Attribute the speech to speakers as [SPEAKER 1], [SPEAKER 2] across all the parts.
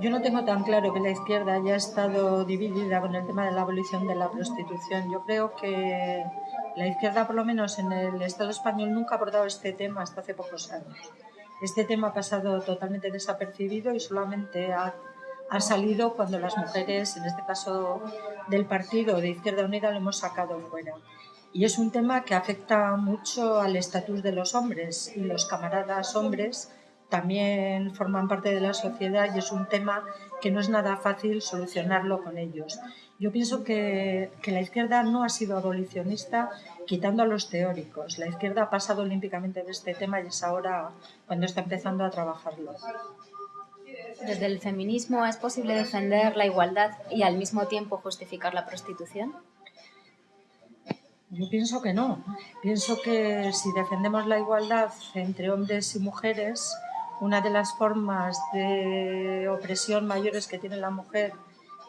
[SPEAKER 1] Yo no tengo tan claro que la izquierda haya estado dividida con el tema de la abolición de la prostitución. Yo creo que la izquierda, por lo menos en el Estado español, nunca ha abordado este tema hasta hace pocos años. Este tema ha pasado totalmente desapercibido y solamente ha, ha salido cuando las mujeres, en este caso del partido de Izquierda Unida, lo hemos sacado fuera. Y es un tema que afecta mucho al estatus de los hombres y los camaradas hombres también forman parte de la sociedad y es un tema que no es nada fácil solucionarlo con ellos. Yo pienso que, que, la izquierda no ha sido abolicionista quitando a los teóricos. La izquierda ha pasado olímpicamente de este tema y es ahora cuando está empezando a trabajarlo.
[SPEAKER 2] ¿Desde el feminismo es posible defender la igualdad y al mismo tiempo justificar la prostitución?
[SPEAKER 1] Yo pienso que no. Pienso que si defendemos la igualdad entre hombres y mujeres, una de las formas de opresión mayores que tiene la mujer,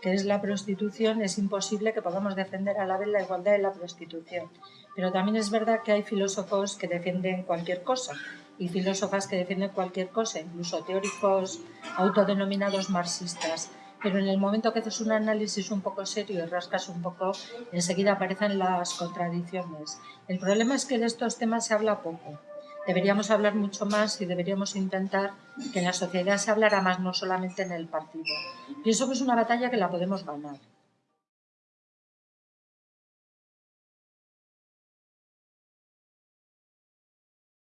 [SPEAKER 1] que es la prostitución, es imposible que podamos defender a la vez la igualdad y la prostitución. Pero también es verdad que hay filósofos que defienden cualquier cosa y filósofas que defienden cualquier cosa, incluso teóricos autodenominados marxistas. Pero en el momento que haces un análisis un poco serio y rascas un poco, enseguida aparecen las contradicciones. El problema es que de estos temas se habla poco deberíamos hablar mucho más y deberíamos intentar que en la sociedad se hablara más, no solamente en el partido. Pienso que es una batalla que la podemos ganar.